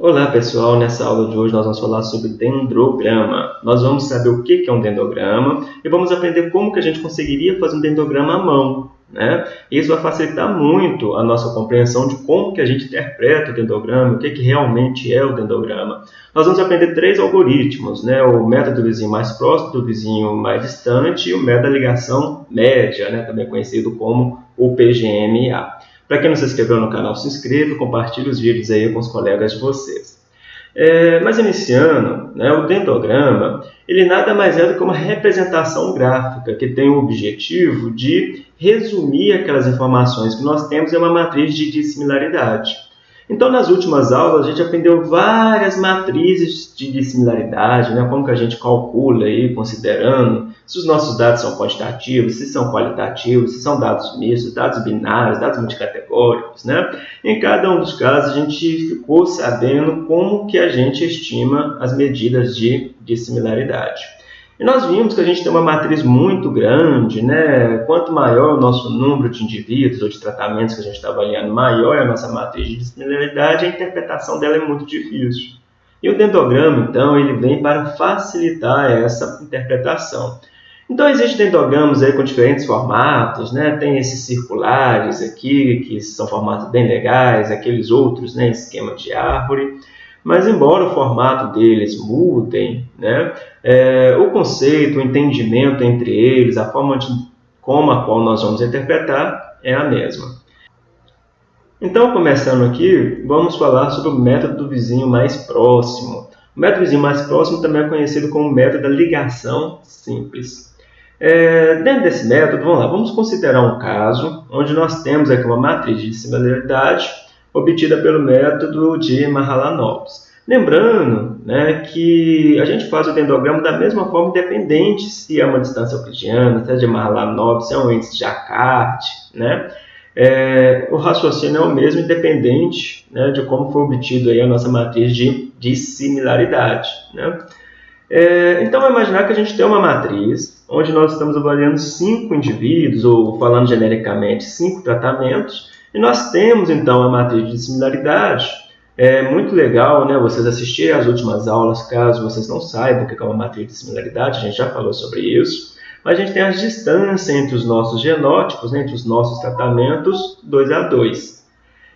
Olá pessoal, nessa aula de hoje nós vamos falar sobre dendrograma. Nós vamos saber o que é um dendrograma e vamos aprender como que a gente conseguiria fazer um dendrograma à mão. Né? Isso vai facilitar muito a nossa compreensão de como que a gente interpreta o dendrograma, o que, que realmente é o dendrograma. Nós vamos aprender três algoritmos, né? o método do vizinho mais próximo, do vizinho mais distante e o método da ligação média, né? também conhecido como o PGMA. Para quem não se inscreveu no canal, se inscreva, compartilhe os vídeos aí com os colegas de vocês. É, mas iniciando, né, o dendrograma, ele nada mais é do que uma representação gráfica que tem o objetivo de resumir aquelas informações que nós temos em uma matriz de dissimilaridade. Então, nas últimas aulas, a gente aprendeu várias matrizes de dissimilaridade, né? como que a gente calcula, aí, considerando se os nossos dados são quantitativos, se são qualitativos, se são dados mistos, dados binários, dados multicategóricos. Né? Em cada um dos casos, a gente ficou sabendo como que a gente estima as medidas de dissimilaridade. E nós vimos que a gente tem uma matriz muito grande, né? Quanto maior o nosso número de indivíduos ou de tratamentos que a gente está avaliando, maior é a nossa matriz de dissimilaridade, a interpretação dela é muito difícil. E o dendograma, então, ele vem para facilitar essa interpretação. Então, existem dendogramas aí com diferentes formatos, né? Tem esses circulares aqui, que são formatos bem legais, aqueles outros, né? Esquema de árvore. Mas, embora o formato deles mudem, né, é, o conceito, o entendimento entre eles, a forma de como a qual nós vamos interpretar é a mesma. Então, começando aqui, vamos falar sobre o método do vizinho mais próximo. O método do vizinho mais próximo também é conhecido como método da ligação simples. É, dentro desse método, vamos lá, vamos considerar um caso onde nós temos aqui uma matriz de similaridade obtida pelo método de Mahalanobis. Lembrando né, que a gente faz o dendrograma da mesma forma, independente se é uma distância euclidiana, se é de Mahalanobis, se é um índice de Jacquard, né? É, o raciocínio é o mesmo, independente né, de como foi obtido aí a nossa matriz de, de similaridade. Né? É, então, imaginar que a gente tem uma matriz onde nós estamos avaliando cinco indivíduos, ou falando genericamente, cinco tratamentos, e nós temos então a matriz de similaridade. É muito legal né, vocês assistirem às últimas aulas, caso vocês não saibam o que é uma matriz de similaridade, a gente já falou sobre isso. Mas a gente tem a distância entre os nossos genótipos, né, entre os nossos tratamentos, 2 a 2.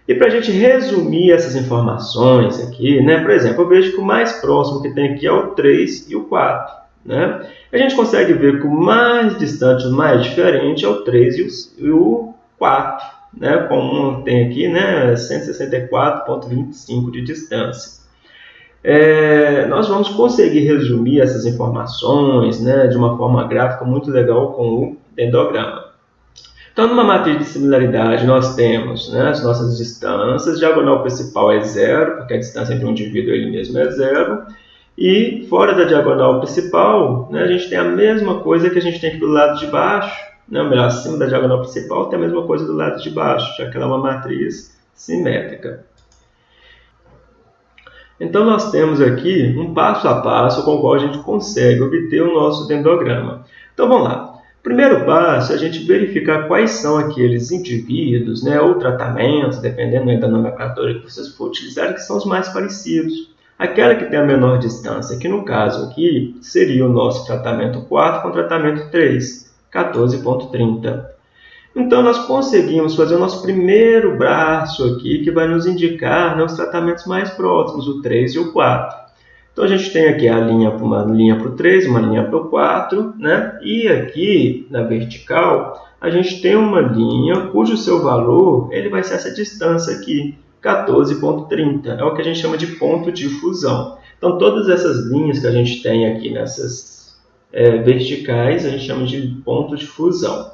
E para a gente resumir essas informações aqui, né, por exemplo, eu vejo que o mais próximo que tem aqui é o 3 e o 4. Né? A gente consegue ver que o mais distante, o mais diferente é o 3 e o 4 né, como tem aqui, né, 164,25 de distância. É, nós vamos conseguir resumir essas informações né, de uma forma gráfica muito legal com o dendrograma. Então, numa matriz de similaridade, nós temos né, as nossas distâncias, diagonal principal é zero, porque a distância entre um indivíduo ele mesmo é zero, e fora da diagonal principal, né, a gente tem a mesma coisa que a gente tem aqui do lado de baixo, né, melhor, acima da diagonal principal tem a mesma coisa do lado de baixo, já que ela é uma matriz simétrica. Então, nós temos aqui um passo a passo com o qual a gente consegue obter o nosso dendrograma. Então, vamos lá. Primeiro passo é a gente verificar quais são aqueles indivíduos né, ou tratamentos, dependendo da nomenclatura que vocês for utilizar, que são os mais parecidos. Aquela que tem a menor distância, que no caso aqui seria o nosso tratamento 4 com o tratamento 3. 14,30. Então, nós conseguimos fazer o nosso primeiro braço aqui, que vai nos indicar né, os tratamentos mais próximos, o 3 e o 4. Então, a gente tem aqui a linha, uma linha para o 3, uma linha para o 4, né? e aqui na vertical, a gente tem uma linha cujo seu valor ele vai ser essa distância aqui, 14,30. É o que a gente chama de ponto de fusão. Então, todas essas linhas que a gente tem aqui nessas é, verticais, a gente chama de ponto de fusão.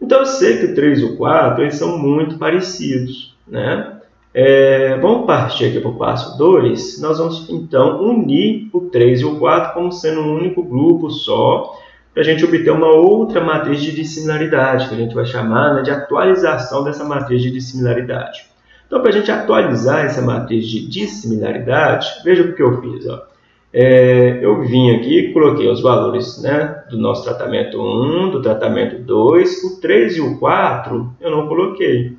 Então eu sei que o 3 e o 4 eles são muito parecidos. Né? É, vamos partir aqui para o passo 2. Nós vamos então unir o 3 e o 4 como sendo um único grupo só, para a gente obter uma outra matriz de dissimilaridade, que a gente vai chamar né, de atualização dessa matriz de dissimilaridade. Então, para a gente atualizar essa matriz de dissimilaridade, veja o que eu fiz. Ó é, eu vim aqui coloquei os valores né, do nosso tratamento 1, do tratamento 2, o 3 e o 4 eu não coloquei.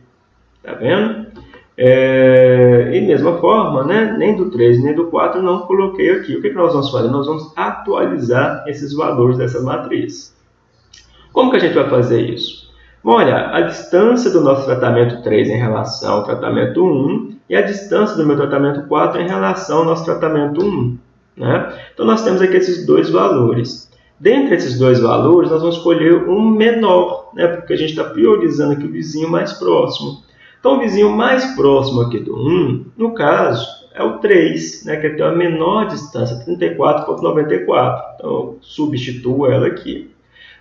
Tá vendo? É, e mesma forma, né, nem do 3 nem do 4 não coloquei aqui. O que, que nós vamos fazer? Nós vamos atualizar esses valores dessa matriz. Como que a gente vai fazer isso? Olhar a distância do nosso tratamento 3 em relação ao tratamento 1 e a distância do meu tratamento 4 em relação ao nosso tratamento 1. Né? Então, nós temos aqui esses dois valores. Dentre esses dois valores, nós vamos escolher um menor, né? porque a gente está priorizando aqui o vizinho mais próximo. Então, o vizinho mais próximo aqui do 1, no caso, é o 3, né? que tem a menor distância, 34,94. Então, eu substituo ela aqui.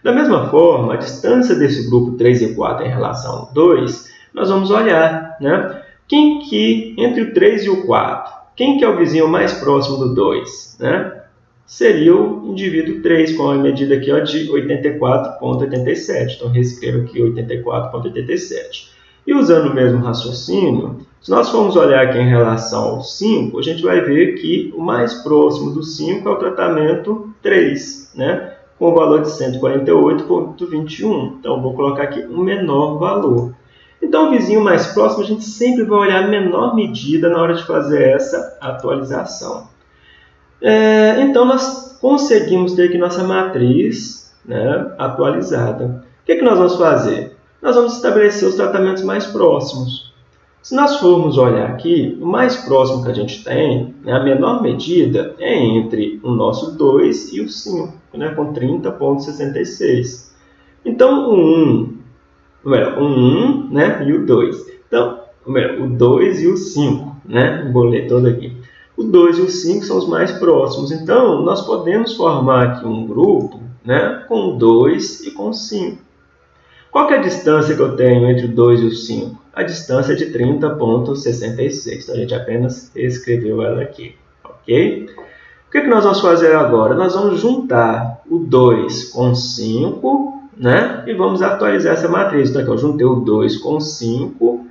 Da mesma forma, a distância desse grupo 3 e 4 em relação ao 2, nós vamos olhar, né? Quem que, entre o 3 e o 4, quem que é o vizinho mais próximo do 2, né? Seria o indivíduo 3, com a medida aqui ó, de 84,87. Então, reescrevo aqui 84,87. E usando o mesmo raciocínio, se nós formos olhar aqui em relação ao 5, a gente vai ver que o mais próximo do 5 é o tratamento 3, né? com o valor de 148,21. Então, vou colocar aqui um menor valor. Então, o vizinho mais próximo, a gente sempre vai olhar a menor medida na hora de fazer essa atualização. É, então, nós conseguimos ter aqui nossa matriz né, atualizada. O que, é que nós vamos fazer? Nós vamos estabelecer os tratamentos mais próximos. Se nós formos olhar aqui, o mais próximo que a gente tem, né, a menor medida, é entre o nosso 2 e o 5 né, com 30,66. Então, o 1, melhor, o 1 né, e o 2. Então, melhor, o 2 e o 5, né? Vou ler todo aqui. O 2 e o 5 são os mais próximos. Então, nós podemos formar aqui um grupo né, com 2 e com 5. Qual é a distância que eu tenho entre o 2 e o 5? A distância é de 30,66. Então, a gente apenas escreveu ela aqui. Ok? que, que nós vamos fazer agora? Nós vamos juntar o 2 com 5, né? E vamos atualizar essa matriz. Então, aqui eu juntei o 2 com 5,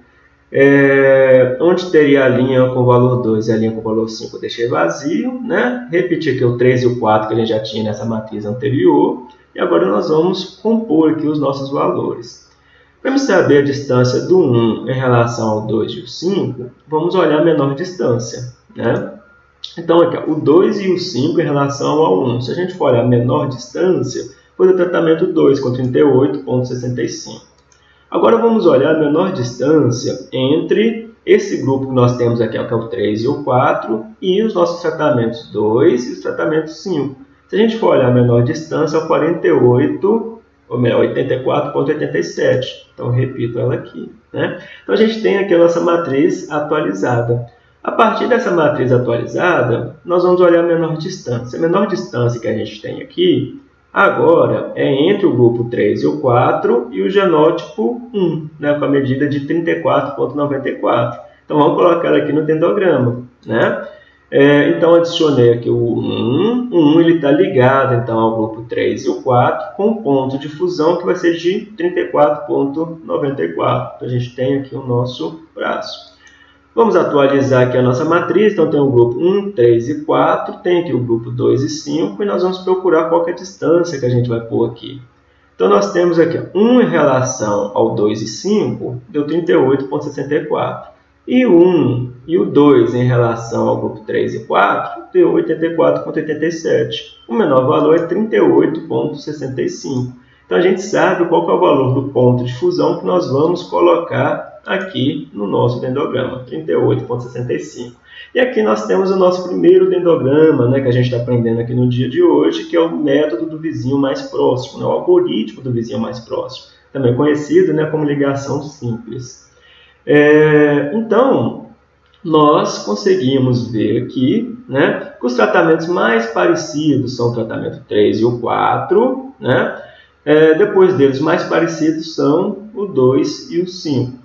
é, onde teria a linha com o valor 2 e a linha com o valor 5 eu deixei vazio, né? Repeti aqui o 3 e o 4 que a gente já tinha nessa matriz anterior. E agora nós vamos compor aqui os nossos valores. Para saber a distância do 1 em relação ao 2 e o 5, vamos olhar a menor distância, né? Então, aqui, ó, o 2 e o 5 em relação ao 1. Se a gente for olhar a menor distância, foi o tratamento 2, com 38,65. Agora, vamos olhar a menor distância entre esse grupo que nós temos aqui, que é o 3 e o 4, e os nossos tratamentos 2 e os tratamentos 5. Se a gente for olhar a menor distância, é o 48, ou melhor, 84,87. Então, repito ela aqui. Né? Então, a gente tem aqui a nossa matriz atualizada. A partir dessa matriz atualizada, nós vamos olhar a menor distância. A menor distância que a gente tem aqui, agora, é entre o grupo 3 e o 4 e o genótipo 1, né, com a medida de 34,94. Então, vamos colocar ela aqui no dendograma. Né? É, então, adicionei aqui o 1. O 1 está ligado então, ao grupo 3 e o 4 com ponto de fusão que vai ser de 34,94. Então, a gente tem aqui o nosso braço. Vamos atualizar aqui a nossa matriz. Então, tem o grupo 1, 3 e 4. Tem aqui o grupo 2 e 5. E nós vamos procurar qual é a distância que a gente vai pôr aqui. Então, nós temos aqui 1 em relação ao 2 e 5, deu 38,64. E o 1 e o 2 em relação ao grupo 3 e 4, deu 84,87. O menor valor é 38,65. Então, a gente sabe qual é o valor do ponto de fusão que nós vamos colocar aqui no nosso dendograma, 38,65. E aqui nós temos o nosso primeiro dendograma, né, que a gente está aprendendo aqui no dia de hoje, que é o método do vizinho mais próximo, né, o algoritmo do vizinho mais próximo, também conhecido né, como ligação simples. É, então, nós conseguimos ver aqui né, que os tratamentos mais parecidos são o tratamento 3 e o 4, né? É, depois deles, mais parecidos são o 2 e o 5.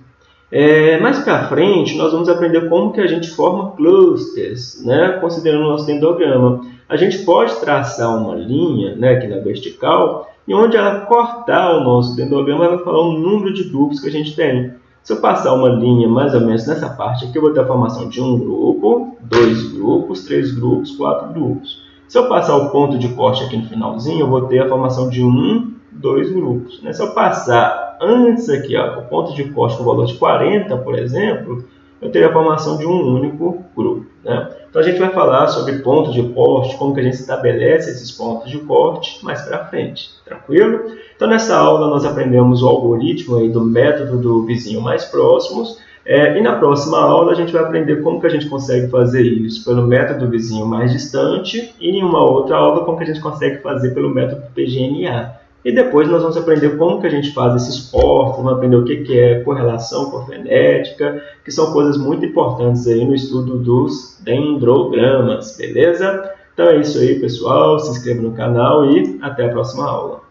É, mais para frente, nós vamos aprender como que a gente forma clusters, né, considerando o nosso dendrograma. A gente pode traçar uma linha né, aqui na vertical, e onde ela cortar o nosso dendrograma, ela vai falar o número de grupos que a gente tem. Se eu passar uma linha mais ou menos nessa parte aqui, eu vou ter a formação de um grupo, dois grupos, três grupos, quatro grupos. Se eu passar o ponto de corte aqui no finalzinho, eu vou ter a formação de um, dois grupos. Né? Se eu passar antes aqui, ó, o ponto de corte com valor de 40, por exemplo, eu teria a formação de um único grupo. Né? Então a gente vai falar sobre pontos de corte, como que a gente estabelece esses pontos de corte mais para frente, tranquilo? Então nessa aula nós aprendemos o algoritmo aí do método do vizinho mais próximos, é, e na próxima aula a gente vai aprender como que a gente consegue fazer isso pelo método do vizinho mais distante e em uma outra aula como que a gente consegue fazer pelo método PGNA. E depois nós vamos aprender como que a gente faz esses portos, vamos aprender o que, que é correlação fonética, que são coisas muito importantes aí no estudo dos dendrogramas, beleza? Então é isso aí, pessoal. Se inscreva no canal e até a próxima aula.